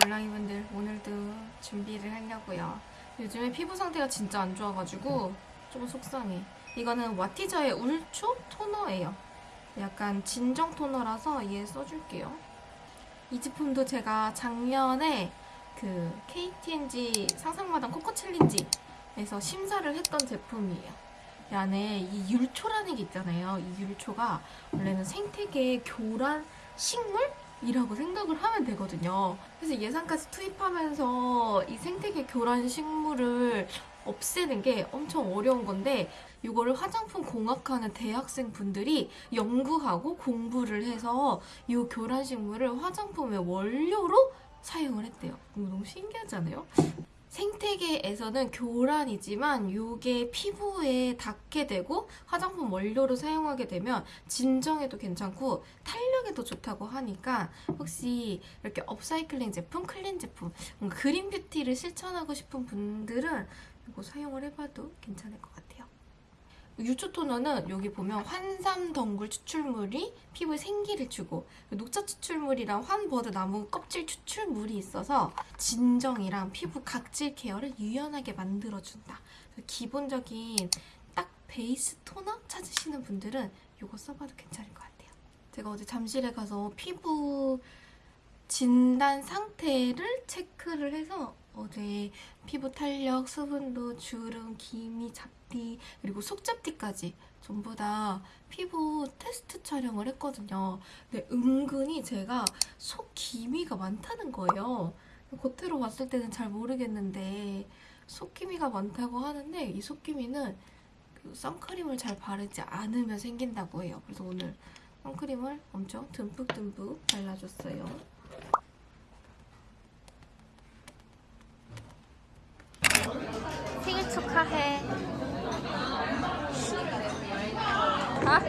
몰랑이분들 오늘도 준비를 하려고요. 요즘에 피부 상태가 진짜 안 좋아가지고 좀 속상해. 이거는 와티저의 울초 토너예요. 약간 진정 토너라서 얘 써줄게요. 이 제품도 제가 작년에 그 KTNG 상상마당 코코 챌린지에서 심사를 했던 제품이에요. 이 안에 이 율초라는 게 있잖아요. 이 율초가 원래는 생태계의 교란 식물? 이라고 생각을 하면 되거든요. 그래서 예산까지 투입하면서 이 생태계 교란 식물을 없애는 게 엄청 어려운 건데 이거를 화장품 공학하는 대학생 분들이 연구하고 공부를 해서 이 교란 식물을 화장품의 원료로 사용을 했대요. 너무 신기하지 않아요? 생태계에서는 교란이지만 이게 피부에 닿게 되고 화장품 원료로 사용하게 되면 진정에도 괜찮고 탄력에도 좋다고 하니까 혹시 이렇게 업사이클링 제품, clean 제품, 뭔가 green beauty를 실천하고 싶은 분들은 이거 사용을 해봐도 괜찮을 것 같아요. 유초 토너는 여기 보면 환삼 덩굴 추출물이 피부에 생기를 주고 녹차 추출물이랑 흰버드나무 껍질 추출물이 있어서 진정이랑 피부 각질 care를 유연하게 만들어준다. 기본적인 딱 베이스 토너 찾으시는 분들은 이거 써봐도 괜찮을 것 같아요. 제가 어제 잠실에 가서 피부 진단 상태를 체크를 해서 어제 피부 탄력, 수분도, 주름, 기미, 잡티, 그리고 속잡티까지 전부 다 피부 테스트 촬영을 했거든요. 근데 은근히 제가 속 기미가 많다는 거예요. 겉으로 봤을 때는 잘 모르겠는데 속 기미가 많다고 하는데 이 속 기미는 그 선크림을 잘 바르지 않으면 생긴다고 해요. 그래서 오늘 선크림을 엄청 듬뿍듬뿍 발라줬어요. 생일 축하해. 아?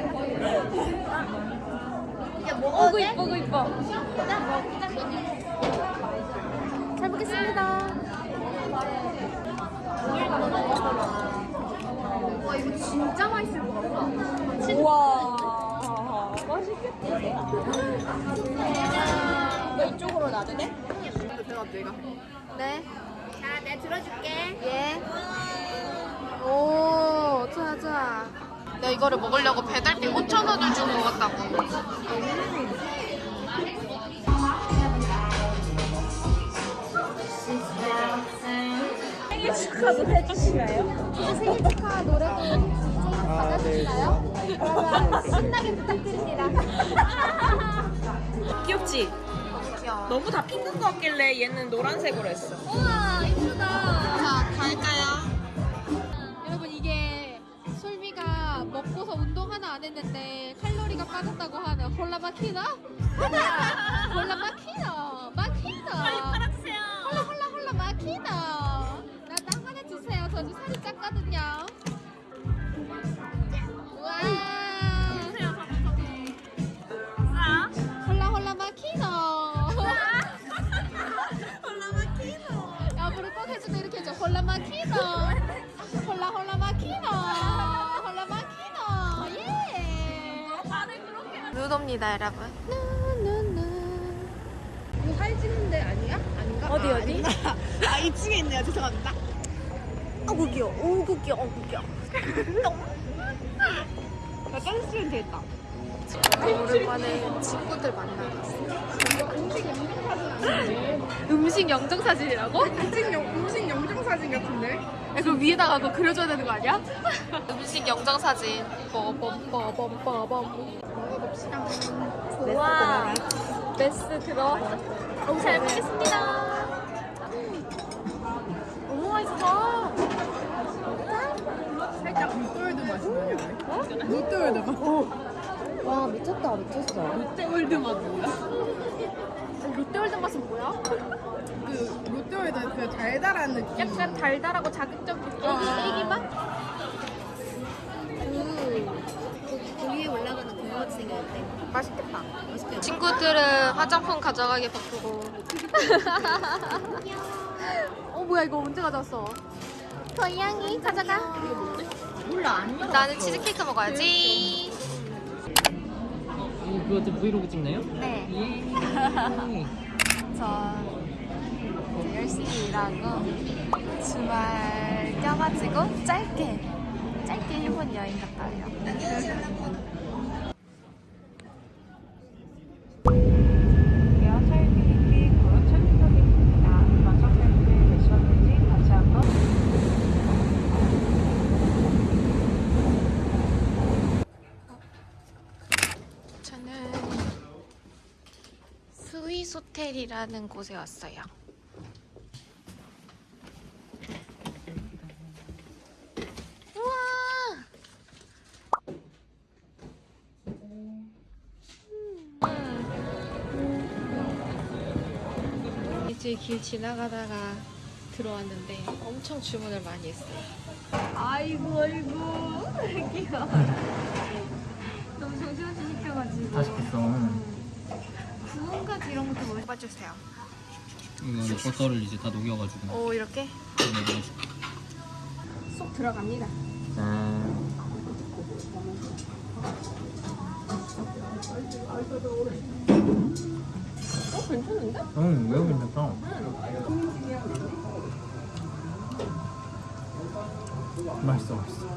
야 먹어도 돼? 이뻐, 이뻐. 나 먹자. 잘 먹겠습니다. 와 이거 진짜 맛있을 것 같아. 우와 맛있겠다 너 이쪽으로 놔도 돼? 네. 자 내가 들어줄게. 예. 오, 좋아, 좋아. 내가 이거를 먹으려고 배달비 5,000원을 주고 먹었다고. 생일 축하도 해주시나요? 생일 축하 노래도 받아주시나요? 그러면 신나게 부탁드립니다. 귀엽지? 너무 다 핑크 것 같길래 얘는 노란색으로 했어 우와 안 했는데 칼로리가 빠졌다고 하는 홀라 마키나? 하나! 홀라 마키나! 마키나! 팔아주세요 홀라 홀라 홀라 마키나! 나나 하나 주세요. 저도 살이 쪘거든요. 와! 홀라 홀라 마키나! 홀라 마키노 앞으로 꼭 해주도 이렇게 해줘. 홀라 마키노! 눈옵니다, 여러분. 이거 사진 찍는 데 아니야? 아닌가? 어디 아, 어디? 아 2층에 있네요 죄송합니다 어구 귀여워 어구 귀여워 어구 귀여워 나 댄스 주면 되겠다 오랜만에 친구들 만나봤어. 음식 영정 사진이라고? 음식 영 음식 영정 사진 같은데? 야, 그럼 위에다가 그거 그려줘야 되는 거 아니야? 음식 영정 사진. 먹어 봅시다. 와 베스 들어. 잘 먹겠습니다. 너무 맛있어. 살짝 롯데월드 맛이 나요. 어? 롯데월드 맛. 와 미쳤다 미쳤어 롯데월드 맛 뭐야? 롯데월드 맛은 뭐야? 그 롯데월드 그 달달한 느낌. 약간 달달하고 자극적인 애기, 아. 애기 맛? 친구들은 화장품 가져가기 바쁘고. 어 뭐야 이거 언제 가져왔어? 고양이 가져가. 몰라 안 나는 치즈케이크 먹어야지. 이거 그거 브이로그 찍나요? 네. 예. 저 이제 열심히 일하고 주말 껴가지고 짧게 짧게 일본 여행 갔다 와요. 호텔이라는 곳에 왔어요. 우와! 이제 길 지나가다가 들어왔는데 엄청 주문을 많이 했어요. 아이고 아이고 귀여워 너무 정신없이 시켜가지고 다 시켰어. 구운까지 이런 것도 뭐 뽑아주세요. 이거 버터를 이제 다 녹여가지고 오 이렇게 넣어줄게. 쏙 들어갑니다. 짠. 어 괜찮은데? 응, 매우 괜찮다. 맛있어, 맛있어.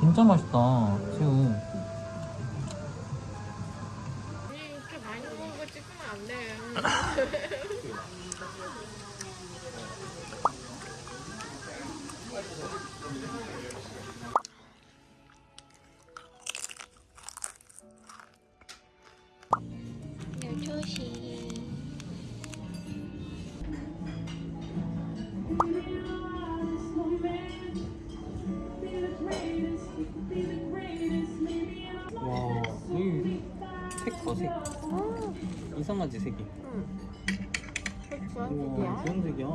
진짜 맛있다, 새우. 색과 색. 이상하지, 색이? 우와, 그런 색이야.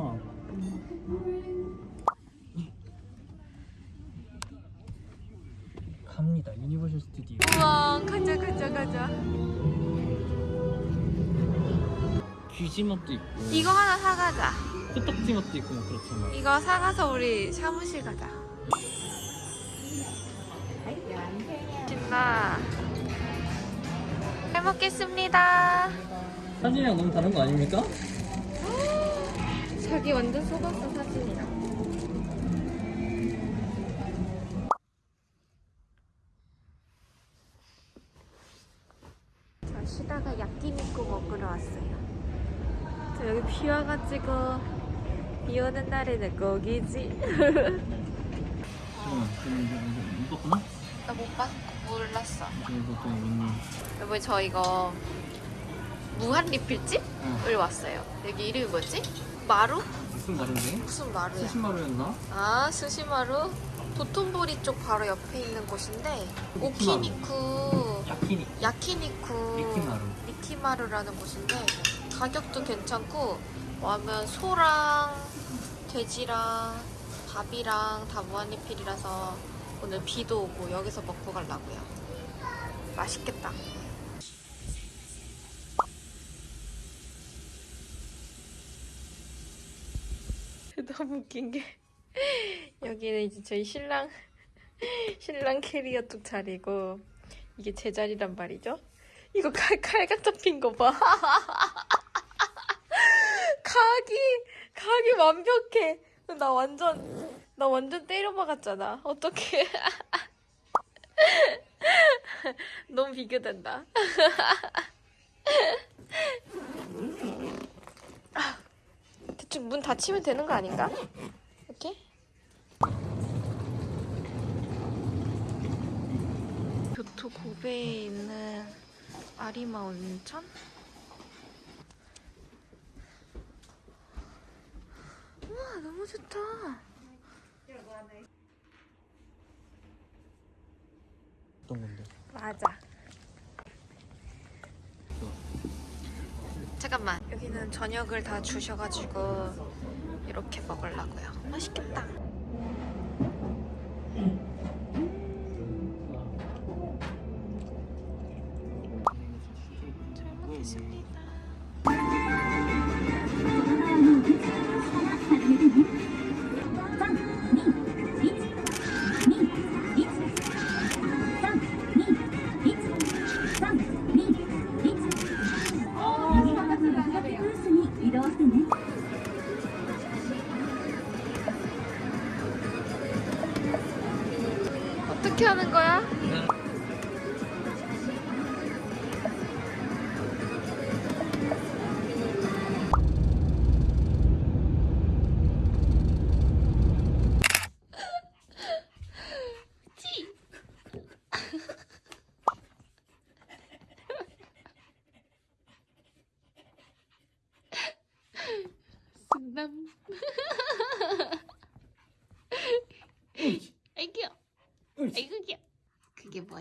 갑니다, 유니버셜 스튜디오. 우와 가자 가자 가자. 귀지 맛도 있고, 이거 하나 사가자. 코딱지 맛도 있고, 뭐 그렇잖아. 이거 사가서 우리 사무실 가자. 신나. 잘 먹겠습니다. 사진이랑 너무 다른 거 아닙니까? 자기 완전 속았어 사진이랑. 자 쉬다가 야끼니쿠 먹으러 왔어요. 저 여기 비 와가지고 비 오는 날에는 거기지. 어, 좀 이거 못 봤구나? 나 못 봤, 몰랐어. 여보 저 이거 무한 리필집을 어, 왔어요. 여기 이름이 뭐지? 마루? 무슨 말인데? 무슨 마루야? 스시마루였나? 아 스시마루 도톤보리 쪽 바로 옆에 있는 곳인데 오키니쿠 야키니. 야키니쿠 리키마루. 리키마루라는 곳인데 가격도 괜찮고 와면 소랑 돼지랑 밥이랑 다 무한리필이라서 오늘 비도 오고 여기서 먹고 가려고요 맛있겠다 너무 웃긴 게 여기는 이제 저희 신랑 신랑 캐리어 쪽 자리고 이게 제 자리란 말이죠. 이거 칼, 칼각 잡힌 거 봐. 각이, 각이 완벽해. 나 완전, 나 완전 때려박았잖아. 어떡해. 너무 비교된다. 대충 문 닫히면 되는 거 아닌가? 이렇게? 교토 고베에 있는 아리마 온천? 우와 너무 좋다 어떤 건데? 맞아. 잠깐만 여기는 저녁을 다 주셔가지고 이렇게 먹으려고요 맛있겠다 잘 먹겠습니다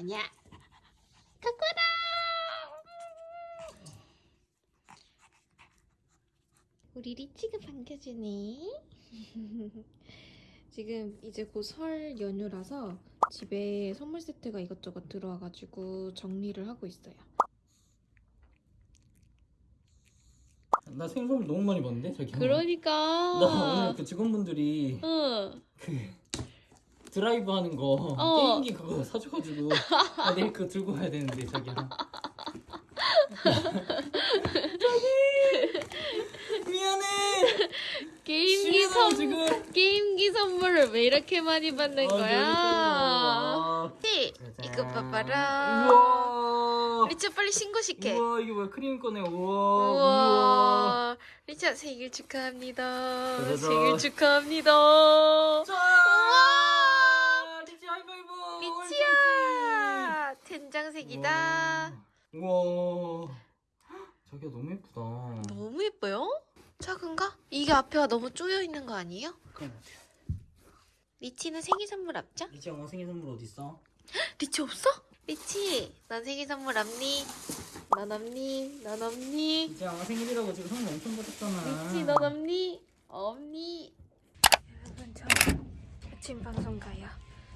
그게 뭐냐? 코코다. 우리 리치가 반겨주네. 지금 이제 곧 설 연휴라서 집에 선물 세트가 이것저것 들어와가지고 정리를 하고 있어요. 나 생일 선물 너무 많이 받는데 자기. 그러니까. 나 오늘 그 직원분들이 응. 그 드라이브 하는 거 어. 게임기 그거 사줘가지고 나 내일 그거 들고 가야 되는데 자기야. 자기 미안해. 게임기 선 지금. 게임기 선물을 왜 이렇게 많이 받는 아, 거야? 네, 짜잔. 이거 봐봐라. 우와. 리치 빨리 신고시켜. 우와 이게 뭐야 크림 꺼내 우와 우와. 우와. 리치야 생일 축하합니다. 짜자잔. 생일 축하합니다. 짠. 리치 된장색이다. 우와. 자기야 너무 예쁘다. 너무 예뻐요? 작은가? 이게 앞에가 너무 쪼여 있는 거 아니에요? 그럼 리치는 생일 선물 없죠? 리치 엄마 생일 선물 어디 있어? 리치 없어? 리치, 넌 생일 선물 없니? 넌 없니? 넌 없니? 리치 엄마 생일이라고 지금 선물 엄청 받았잖아. 리치, 넌 없니? 없니? 여러분, 저 아침 방송 가요.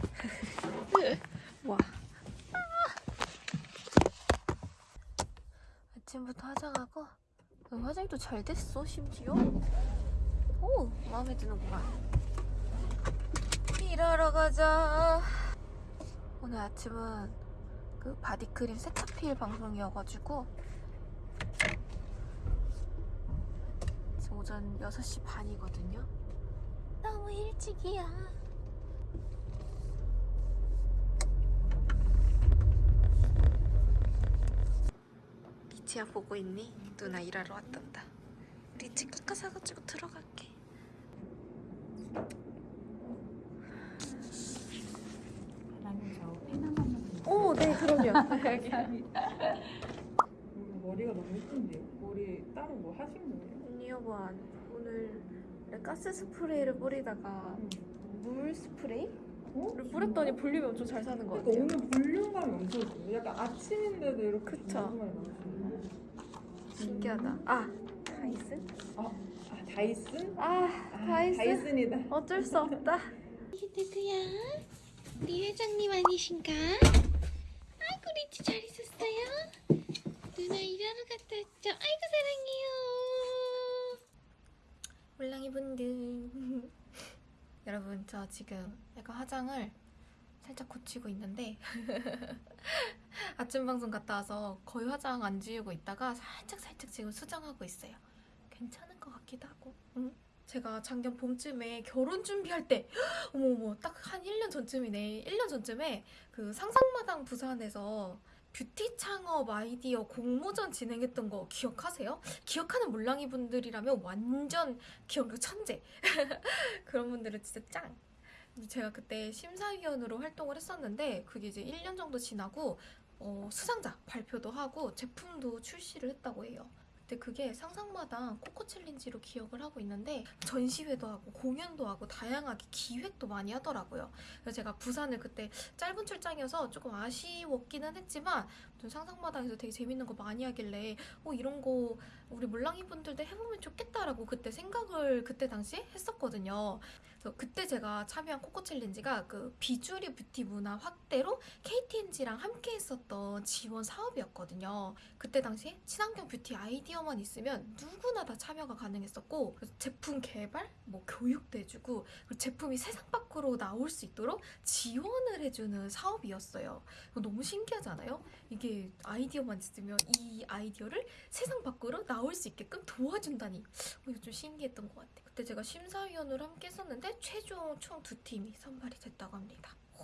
와. 아침부터 화장하고 어, 화장도 잘 됐어, 심지어. 오, 마음에 드는구만. 일하러 가자. 오늘 아침은 그 바디크림 세차필 방송이어가지고 지금 오전 6시 반이거든요. 너무 일찍이야. 리치야 보고 있니? 누나 일하러 왔단다. 리치 깎아 사가지고 들어갈게. 오, 네, 그럼요. 머리가 너무 예쁜데요? 머리 따로 뭐 하신 거예요? 언니 여보 오늘 가스 스프레이를 뿌리다가 물 스프레이를 어? 뿌렸더니 볼륨이 엄청 잘 사는 것 그러니까 같아요. 오늘 볼륨감이 엄청 좋아요. 약간 아침인데도 이렇게 그쵸. 볼륨감이 나오시네. 신기하다. 아 다이슨? 아, 아 다이슨? 아 아, 다이슨. 다이슨이다. 어쩔 수 없다. 이게 누구야? 우리 회장님 아니신가? 아이고 리치 잘 있었어요? 누나 일하러 갔다 왔죠? 아이고 사랑해요. 몰랑이 분들. 여러분 저 지금 약간 화장을 살짝 고치고 있는데 아침 방송 갔다 와서 거의 화장 안 지우고 있다가 살짝 살짝 지금 수정하고 있어요. 괜찮은 것 같기도 하고. 응? 제가 작년 봄쯤에 결혼 준비할 때 어머어머 딱 한 1년 전쯤이네. 1년 전쯤에 그 상상마당 부산에서 뷰티 창업 아이디어 공모전 진행했던 거 기억하세요? 기억하는 몰랑이 분들이라면 완전 기억력 천재. 그런 분들은 진짜 짱. 근데 제가 그때 심사위원으로 활동을 했었는데 그게 이제 1년 정도 지나고 어, 수상자 발표도 하고 제품도 출시를 했다고 해요. 그때 그게 상상마당 코코 챌린지로 기억을 하고 있는데 전시회도 하고 공연도 하고 다양하게 기획도 많이 하더라고요. 그래서 제가 부산을 그때 짧은 출장이어서 조금 아쉬웠기는 했지만 상상마당에서 되게 재밌는 거 많이 하길래 어 이런 거 우리 몰랑이 분들도 해보면 좋겠다라고 그때 생각을 그때 당시에 했었거든요. 그래서 그때 제가 참여한 코코 챌린지가 그 비주류 뷰티 문화 확대로 KT&G랑 함께 했었던 지원 사업이었거든요. 그때 당시에 친환경 뷰티 아이디어만 있으면 누구나 다 참여가 가능했었고 제품 개발, 뭐 교육도 해주고 그리고 제품이 세상 밖으로 나올 수 있도록 지원을 해주는 사업이었어요. 너무 신기하잖아요? 이게 아이디어만 있으면 이 아이디어를 세상 밖으로 나올 수 있게끔 도와준다니 어, 이거 좀 신기했던 것 같아요. 그때 제가 심사위원으로 함께 했었는데 최종 총 두 팀이 선발이 됐다고 합니다. 오,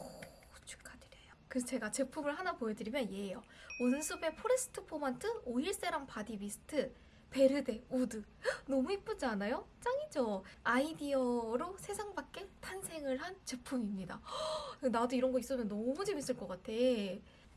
축하드려요. 그래서 제가 제품을 하나 보여드리면 얘예요. 온숲의 포레스트 포만트 오일 세럼 바디 미스트 베르데 우드 헉, 너무 이쁘지 않아요? 짱이죠? 아이디어로 세상 밖에 탄생을 한 제품입니다. 헉, 나도 이런 거 있으면 너무 재밌을 것 같아.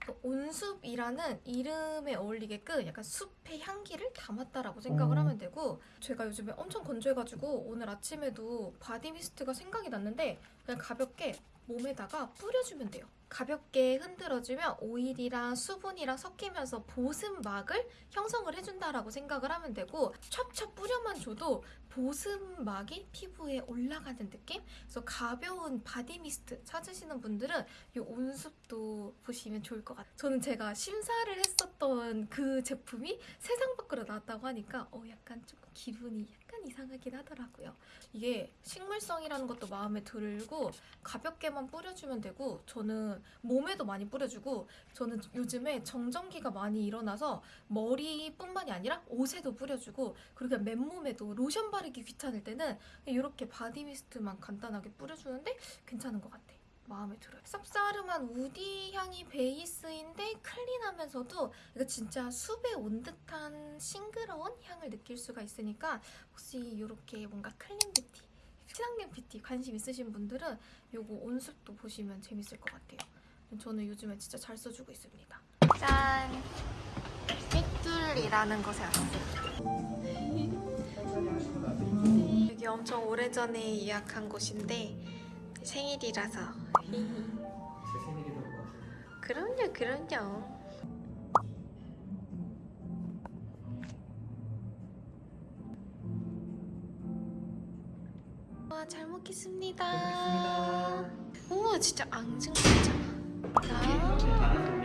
그 온숲이라는 이름에 어울리게끔 약간 숲의 향기를 담았다라고 생각을 하면 되고 제가 요즘에 엄청 건조해가지고 오늘 아침에도 바디 미스트가 생각이 났는데 그냥 가볍게 몸에다가 뿌려주면 돼요. 가볍게 흔들어주면 오일이랑 수분이랑 섞이면서 보습막을 형성을 해준다라고 생각을 하면 되고 찹찹 뿌려만 줘도 보습막이 피부에 올라가는 느낌? 그래서 가벼운 바디 미스트 찾으시는 분들은 이 온숲도 보시면 좋을 것 같아요. 저는 제가 심사를 했었던 그 제품이 세상 밖으로 나왔다고 하니까 어 약간 조금 기분이 약간 이상하긴 하더라고요. 이게 식물성이라는 것도 마음에 들고 가볍게만 뿌려주면 되고 저는 몸에도 많이 뿌려주고 저는 요즘에 정전기가 많이 일어나서 머리뿐만이 아니라 옷에도 뿌려주고 그리고 맨몸에도 로션 바 르기 귀찮을 때는 이렇게 바디 미스트만 간단하게 뿌려주는데 괜찮은 것 같아. 마음에 들어요. 쌉싸름한 우디 향이 베이스인데 클린하면서도 이거 진짜 숲에 온 듯한 싱그러운 향을 느낄 수가 있으니까 혹시 이렇게 뭔가 클린 뷰티, 친환경 뷰티 관심 있으신 분들은 요거 온숲도 보시면 재밌을 것 같아요. 저는 요즘에 진짜 잘 써주고 있습니다. 짠! 삐뚤이라는 곳에 왔어요. 여기 엄청 오래전에 예약한 곳인데 생일이라서. 그럼요 그럼요. 와잘 먹겠습니다. 잘 우와 진짜 앙증맞아 아.